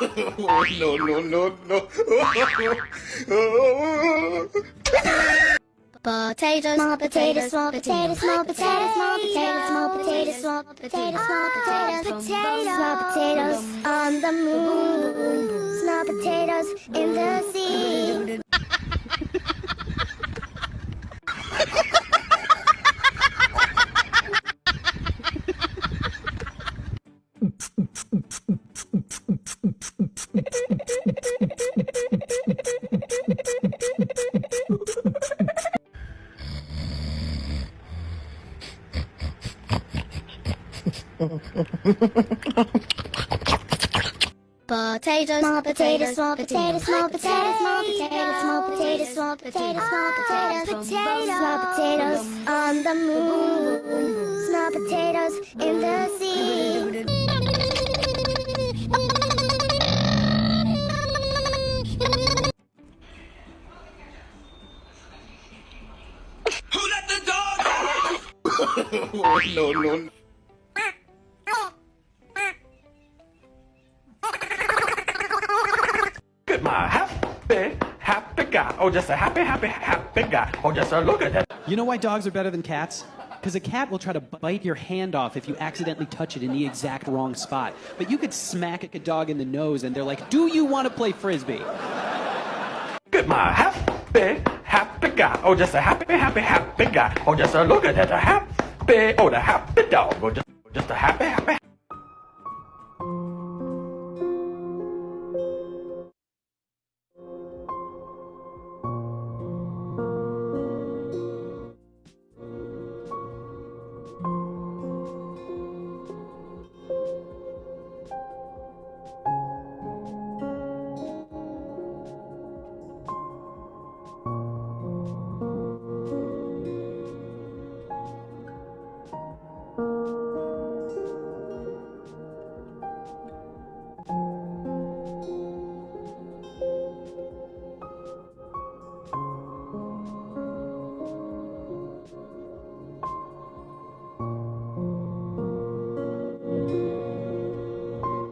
no, no, no, no. Potatoes, small potatoes, small potatoes, small potatoes, small potatoes, small potatoes, small potatoes, small potatoes, small potatoes on the moon, small potatoes in the sea. Potatoes, small potatoes, small potatoes, small potatoes, small potatoes, small potatoes, small potatoes, small potatoes, small potatoes on the moon, small potatoes in the sea. no, no. Happy, happy guy. Oh, just a happy, happy, happy guy. Oh, just a look at that. You know why dogs are better than cats? Because a cat will try to bite your hand off if you accidentally touch it in the exact wrong spot. But you could smack a dog in the nose and they're like, Do you want to play frisbee? Good my happy, happy guy. Oh, just a happy, happy, happy guy. Oh, just a look at that. A happy, oh, the happy dog. Oh, just, just a happy, happy,